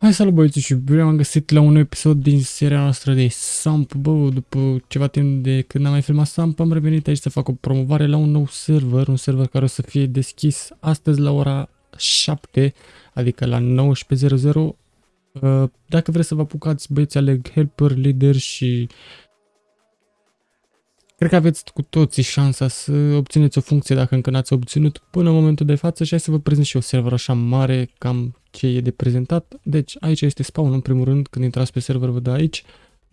Hai salut băieți și bine am găsit la un episod din seria noastră de Samp, bă, după ceva timp de când am mai filmat Samp, am revenit aici să fac o promovare la un nou server, un server care o să fie deschis astăzi la ora 7, adică la 19.00. Uh, dacă vreți să vă apucați, băieți, aleg helper, leader și Cred că aveți cu toții șansa să obțineți o funcție dacă încă n-ați obținut până în momentul de față și hai să vă prezint și o server așa mare, cam ce e de prezentat. Deci aici este spawn în primul rând, când intrați pe server vă dă aici.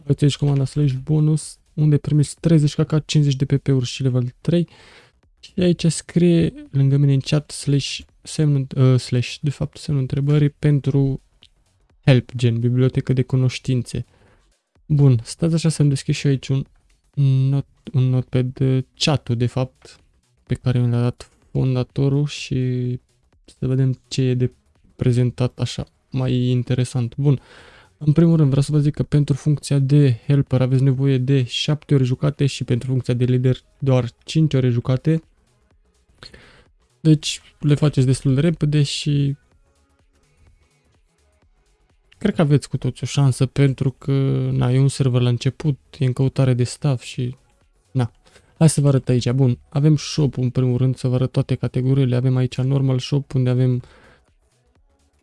Aveți aici comanda slash bonus, unde primiți 30 kk, 50 de pp-uri și level 3. Și aici scrie lângă mine în chat slash, semnul, uh, slash de fapt semnul întrebării pentru help, gen bibliotecă de cunoștințe. Bun, stați așa să-mi deschid și aici un not, un notepad chat de fapt, pe care mi l-a dat fondatorul și să vedem ce e de prezentat așa mai interesant. Bun, în primul rând vreau să vă zic că pentru funcția de helper aveți nevoie de 7 ore jucate și pentru funcția de lider doar 5 ore jucate. Deci le faceți destul de repede și Cred că aveți cu toți o șansă pentru că, na, e un server la început, e în căutare de staff și, na. Hai să vă arăt aici. Bun, avem shop în primul rând, să vă arăt toate categoriile. Avem aici normal shop unde avem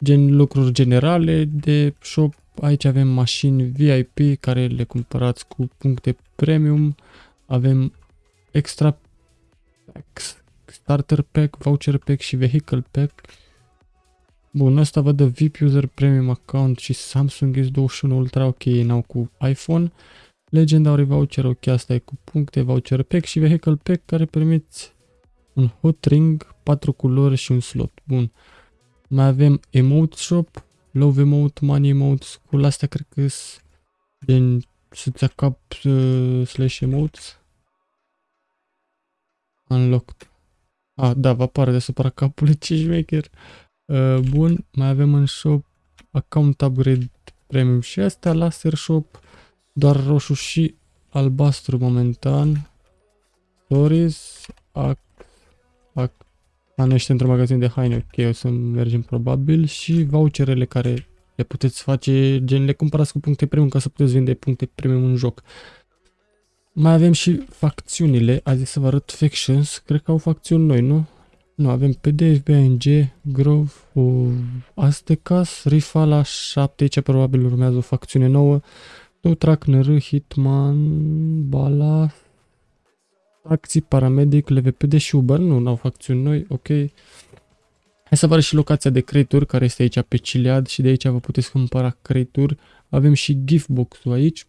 gen lucruri generale de shop. Aici avem mașini VIP care le cumpărați cu puncte premium. Avem extra packs, starter pack, voucher pack și vehicle pack Bun, ăsta văd de VIP User Premium Account și Samsung S21 Ultra, ok, n-au cu iPhone. Legendary Voucher, ok, asta e cu puncte, Voucher Pack și Vehicle Pack care permiți un hot ring, 4 culori și un slot. Bun. Mai avem Emote Shop, Love Emote, Money Emote, cu astea cred că sunt din să-ți cap uh, slash emotes. Unlocked. Ah, da, vă apare deasupra capului, ce șmecher. Uh, bun, mai avem în shop account upgrade premium și astea, laser shop, doar roșu și albastru momentan. Stories, ac, ac, anește într-un magazin de haine, ok, o să mergem probabil și voucherele care le puteți face, gen le cumpărați cu puncte premium ca să puteți vinde puncte premium în joc. Mai avem și facțiunile, azi să vă arăt factions, cred că au facțiuni noi, nu? Nu, avem PDF, BNG, Grove, o Aztecas, Rifa la 7, aici probabil urmează o facțiune nouă. Track, NR, Hitman, Bala, Taxi, Paramedic, LVPD și Uber. Nu, n-au facțiuni noi, ok. Hai să vă arăt și locația de creaturi care este aici pe Cilead și de aici vă puteți cumpăra creaturi. Avem și gift box-ul aici.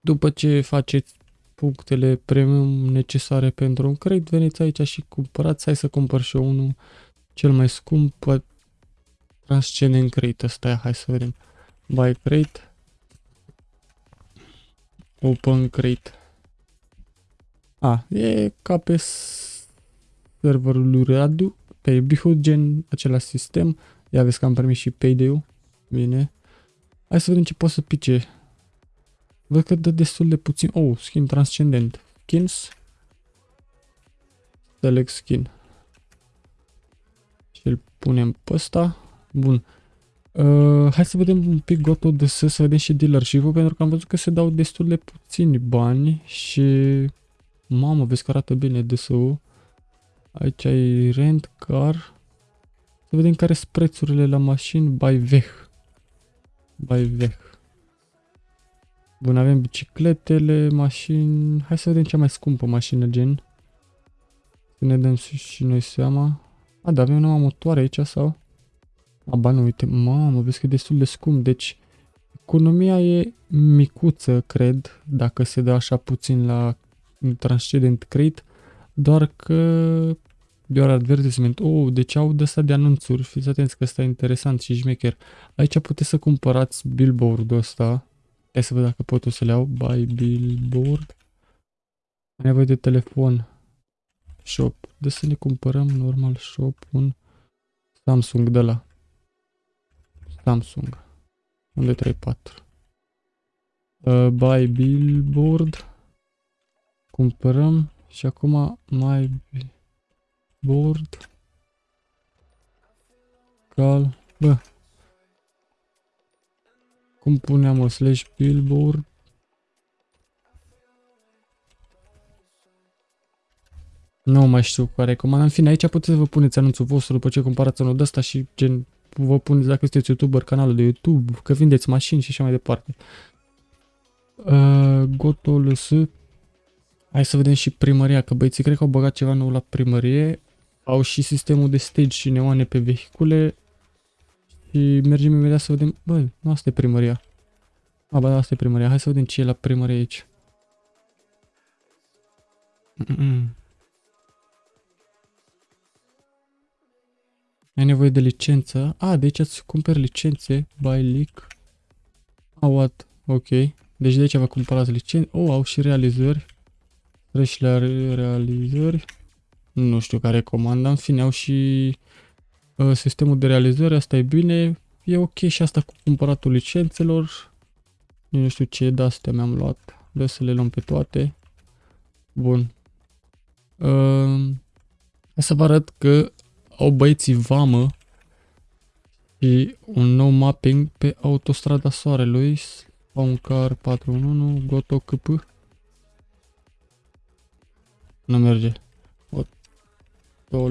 După ce faceți punctele premium necesare pentru un credit, veniți aici și cumpărați, hai să cumpăr și eu unul cel mai scump, Transcendent Crate ăsta, hai să vedem. Buy Crate. Open Crate. A, e ca pe serverul lui Radu, pe Bihud, gen același sistem. Ia vezi că am primit și payday-ul. Bine. Hai să vedem ce pot să pice Văd că dă destul de puțin. Oh, skin transcendent. Skins. Select skin. Și îl punem pe ăsta. Bun. Uh, hai să vedem un pic goto de să, să vedem și dealership-ul, pentru că am văzut că se dau destul de puțini bani și... Mamă, vezi că arată bine DSU. Aici ai rent car. Să vedem care sunt prețurile la mașini by veh. By veh. Bun, avem bicicletele, mașini... Hai să vedem cea mai scumpă mașină, gen. Să ne dăm și noi seama. A, da, avem numai motoare aici sau? A, ba nu, uite, mamă, vezi că e destul de scump. Deci, economia e micuță, cred, dacă se dă așa puțin la transcendent crate. Doar că doar advertisement. Oh, deci au de asta de anunțuri. Fiți atenți că ăsta e interesant și șmecher. Aici puteți să cumpărați billboard-ul ăsta Hai să văd dacă pot o să le iau. Buy billboard. Am nevoie de telefon. Shop. De să ne cumpărăm normal shop un Samsung de la. Samsung. Unde 34. Uh, buy billboard. Cumpărăm și acum mai board. Cal. Bă. Cum puneam o slash billboard? Nu mai știu care comanda. În fine, aici puteți să vă puneți anunțul vostru după ce cumpărați unul de ăsta și gen vă puneți dacă sunteți youtuber, canalul de YouTube, că vindeți mașini și așa mai departe. Uh, Goto LS. Hai să vedem și primăria, că băieții cred că au băgat ceva nou la primărie. Au și sistemul de stage și neoane pe vehicule. Și mergem imediat să vedem... Bă, nu asta e primăria. A, bă, asta e primăria. Hai să vedem ce e la primărie aici. Mm -mm. Ai nevoie de licență. A, deci îți cumperi licențe. Buy leak. A, what? Ok. Deci de aici vă cumpărați licențe. Oh, au și realizări. Treci la realizări. Nu știu care comanda. În fine, au și uh, sistemul de realizări. Asta e bine. E ok și asta cu cumpăratul licențelor. Nu știu ce de astea mi-am luat. Vreau să le luăm pe toate. Bun. Uh, să vă arăt că au băieții vamă și un nou mapping pe autostrada Soarelui. Spawn car 411 Goto KP. Nu merge. O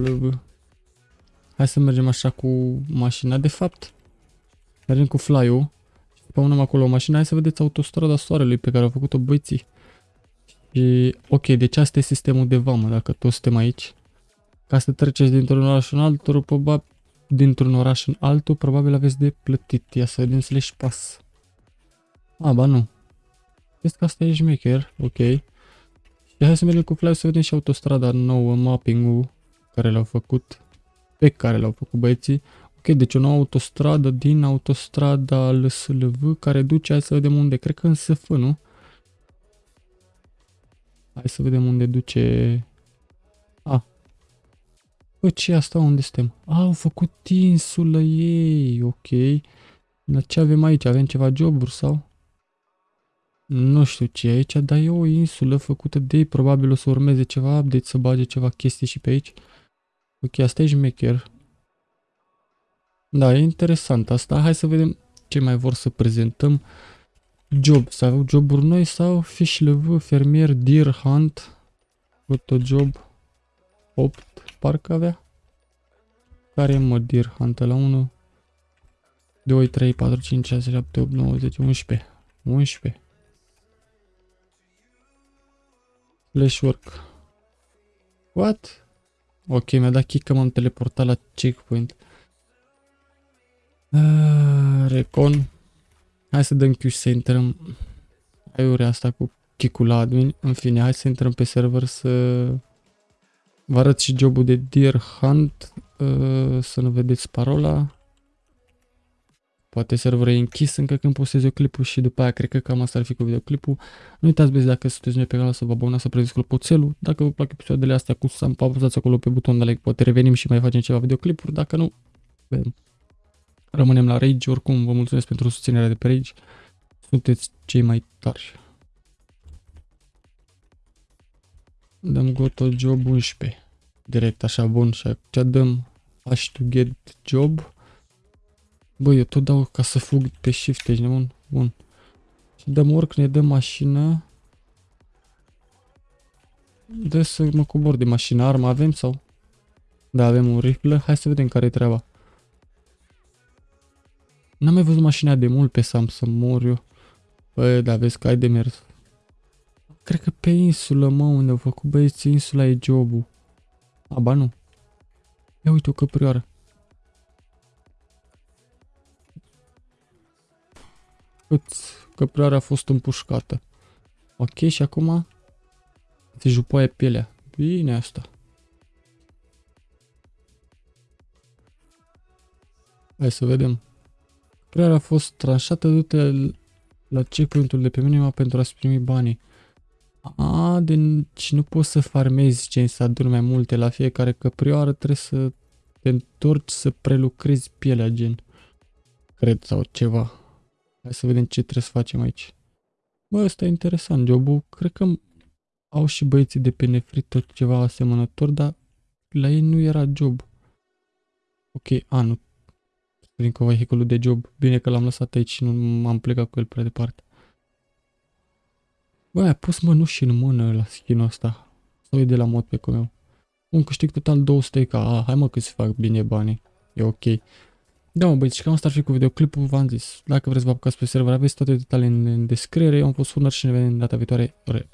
Hai să mergem așa cu mașina. De fapt, mergem cu fly-ul. Spawnăm acolo o mașină. Hai să vedeți autostrada Soarelui pe care au făcut-o băieții. Și, ok, deci asta e sistemul de vamă, dacă toți suntem aici. Ca să treceți dintr-un oraș în altul, probabil dintr-un oraș în altul, probabil aveți de plătit. Ia să vedem slash pass. A, ba nu. Vezi că asta e șmecher, ok. Și hai să mergem cu fly să vedem și autostrada nouă, mapping-ul care l-au făcut. Pe care l-au făcut băieții. Ok, deci o nouă autostradă din autostrada LSLV care duce, hai să vedem unde, cred că în SF, nu? Hai să vedem unde duce... A, Bă, ce asta? Unde suntem? A, au făcut insulă ei, ok. Dar ce avem aici? Avem ceva joburi sau? Nu știu ce e aici, dar e o insulă făcută de ei. Probabil o să urmeze ceva update, să bage ceva chestii și pe aici. Ok, asta e șmecher. Da, e interesant asta. Hai să vedem ce mai vor să prezentăm. Job, sau joburi noi sau fish level, fermier, deer hunt, job 8 parcă avea. Care e mă Deer Hunt la 1? 2, 3, 4, 5, 6, 7, 8, 9, 10, 11. 11. Flash work. What? Ok, mi-a dat kick că m-am teleportat la checkpoint. Uh, recon. Hai să dăm Q să intrăm. Aiurea asta cu kick-ul la admin. În fine, hai să intrăm pe server să Vă arăt și jobul de Deer Hunt, uh, să nu vedeți parola. Poate serverul e închis încă când postez videoclipul și după aia cred că cam asta ar fi cu videoclipul. Nu uitați băieți dacă sunteți noi pe canal să vă abonați, să previți clopoțelul. Dacă vă plac episoadele astea cu Sam, apăsați acolo pe butonul de like, poate revenim și mai facem ceva videoclipuri. Dacă nu, vedem. Rămânem la Rage, oricum vă mulțumesc pentru susținerea de pe Rage. Sunteți cei mai tarși. Dăm goto job 11. Direct așa bun și ce dăm hash to get job. Bă, eu tot dau ca să fug pe shift, ești nebun? Bun. Și dăm work, ne dăm mașină. Dă să mă cobor de mașină. Armă avem sau? Da, avem un rifle. Hai să vedem care e treaba. N-am mai văzut mașina de mult pe Sam să mor eu. Bă, da, vezi că ai de mers. Cred că pe insulă, mă, unde au făcut băieții insula e jobul. Aba nu. Ia uite o căprioară. Cât căprioara a fost împușcată. Ok, și acum se jupoaie pielea. Bine asta. Hai să vedem. Căprioara a fost tranșată, du-te la checkpoint-ul de pe minima pentru a-ți primi banii. A, deci nu poți să farmezi gen să aduni mai multe la fiecare căprioară, trebuie să te întorci să prelucrezi pielea gen. Cred sau ceva. Hai să vedem ce trebuie să facem aici. Bă, ăsta e interesant, jobul. Cred că au și băieții de pe nefrit tot ceva asemănător, dar la ei nu era job. Ok, a, nu. prin cu vehiculul de job. Bine că l-am lăsat aici și nu m-am plecat cu el prea departe. Bă, a pus mănuși în mână la skin-ul ăsta. Sau e de la mod pe cum eu. Un câștig total 200 ca. Ah, hai mă că se fac bine banii. E ok. Da, mă băieți, cam asta ar fi cu videoclipul, v-am zis. Dacă vreți să vă apucați pe server, aveți toate detaliile în, în descriere. Eu am fost Furnar și ne vedem data viitoare. Re.